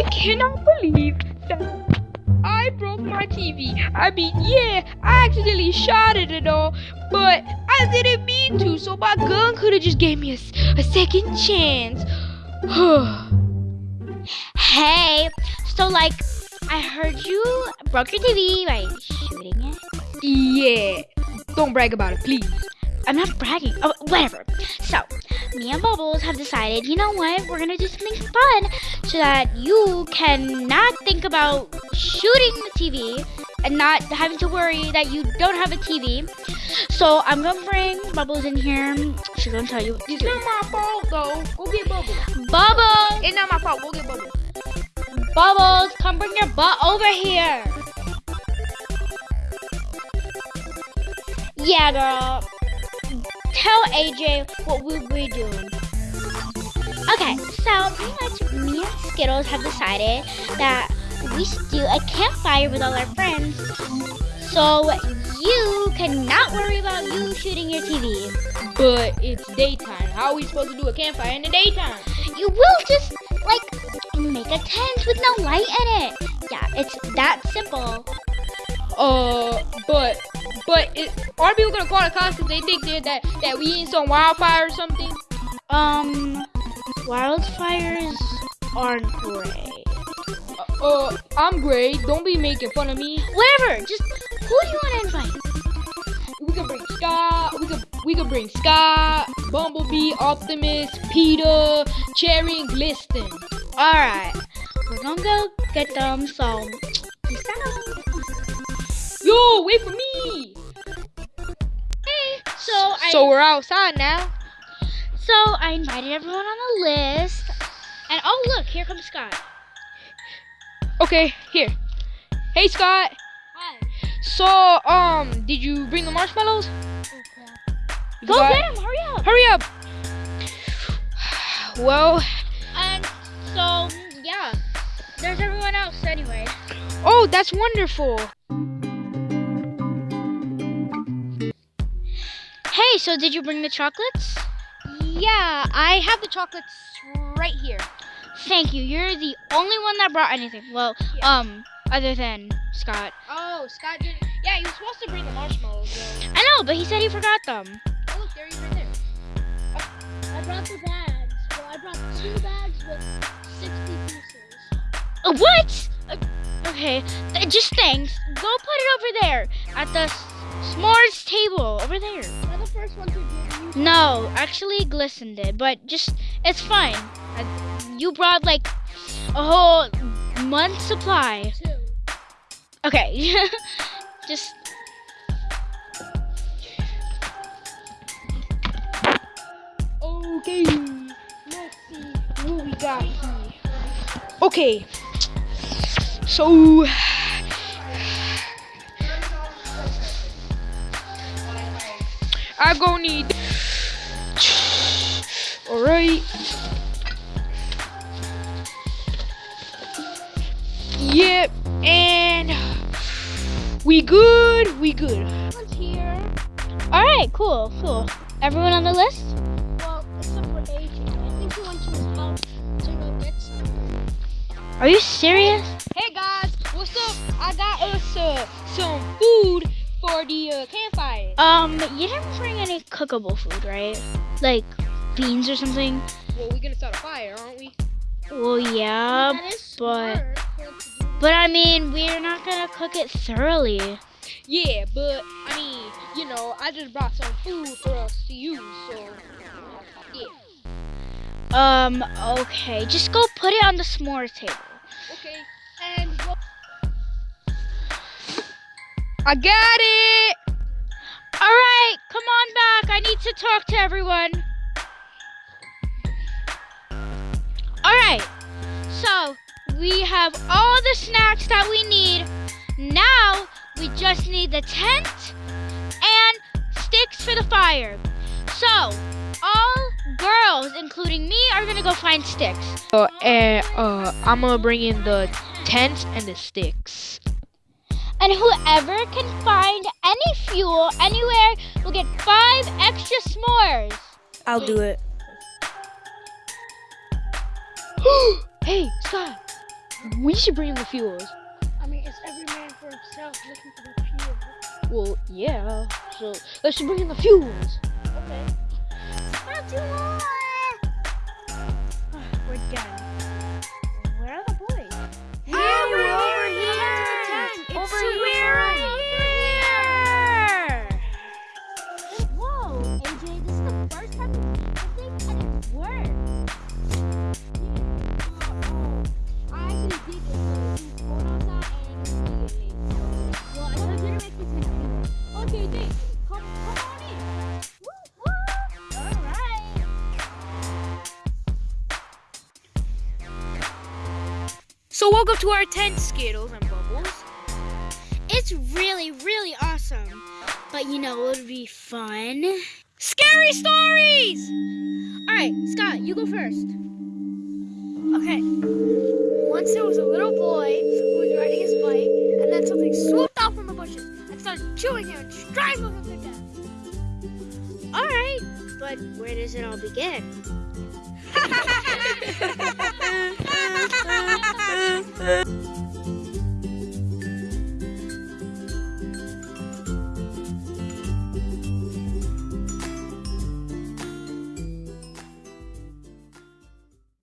I cannot believe that I broke my TV. I mean, yeah, I accidentally shot it and all, but I didn't mean to, so my gun could have just gave me a, a second chance. hey, so like, I heard you broke your TV by shooting it. Yeah, don't brag about it, please. I'm not bragging. Oh, whatever. So, me and Bubbles have decided, you know what? We're gonna do something fun so that you can not think about shooting the TV and not having to worry that you don't have a TV. So I'm gonna bring Bubbles in here. She's gonna tell you. It's not my fault though. Go get Bubbles. Bubbles! It's not my fault. Go get Bubbles. Bubbles, come bring your butt over here. Yeah, girl. Tell AJ what we'll be doing. Okay, so pretty much me and Skittles have decided that we should do a campfire with all our friends. So you cannot worry about you shooting your TV. But it's daytime. How are we supposed to do a campfire in the daytime? You will just like make a tent with no light in it. Yeah, it's that simple. Uh, but but it, are people gonna call the cops if they think that that that we in some wildfire or something? Um, wildfires aren't great. Uh, uh, I'm great. Don't be making fun of me. Whatever. Just who do you want to invite? We could bring Scott. We could we could bring Scott, Bumblebee, Optimus, Peter, Cherry, and Glisten. All right, we're gonna go get them. So peace out. Yo, wait for me. Hey, so I So we're outside now. so I invited everyone on the list. And oh look, here comes Scott. Okay, here. Hey Scott. Hi. So um, did you bring the marshmallows? You Go forgot? get him, hurry up. Hurry up. Well, And so yeah, there's everyone else anyway. oh, that's wonderful. Hey, so did you bring the chocolates? Yeah, I have the chocolates right here. Thank you. You're the only one that brought anything. Well, Yeah. um, other than Scott. Oh, Scott didn't. Yeah, he was supposed to bring the marshmallows. Though. I know, but he said he forgot them. Oh, look, there he's right there. I brought the bags. Well, I brought two bags with 60 pieces. Uh, what? Uh, okay, th- just thanks. Go put it over there at the s'mores table over there. I first one to give you? No, actually, Glisten did, but just it's fine. Uh, you brought like a whole month supply. Two. Okay, just Okay, let's see what we got here. Okay, so I go need. All right. Yep, and we good. We good. One's here. all right. Cool, cool. Everyone on the list? Well, except for AJ. I think he went to his house to go get some. Are you serious? Hey guys, what's up? I got us uh, some food for the uh, campfire. Um, you didn't bring any cookable food, right? Like beans or something? Well, we're gonna start a fire, aren't we? Well, yeah, but smart. for him to do but I mean, we're not gonna cook it thoroughly. Yeah, but I mean, you know, I just brought some food for us to use, so yeah. Um, okay, just go put it on the s'mores table. Okay, I got it. All right, come on back. I need to talk to everyone. All right, so we have all the snacks that we need. Now we just need the tent and sticks for the fire. So all girls, including me, are gonna go find sticks. Uh, and uh, I'm gonna bring in the tents and the sticks. And whoever can find any fuel anywhere will get five extra s'mores. I'll do it. hey, Scott. We should bring him the fuels. I mean, it's every man for himself looking for the fuel. Well, yeah. So let's just bring in the fuels. Okay. Not too long. We're done. So welcome to our tent, Skittles and Bubbles. It's really, really awesome. But you know, it would be fun. Scary stories. All right, Scott, you go first. Okay. Once there was a little boy who was riding his bike, and then something swooped out from the bushes and started chewing him and strangling him to death. All right, but where does it all begin? Hahaha.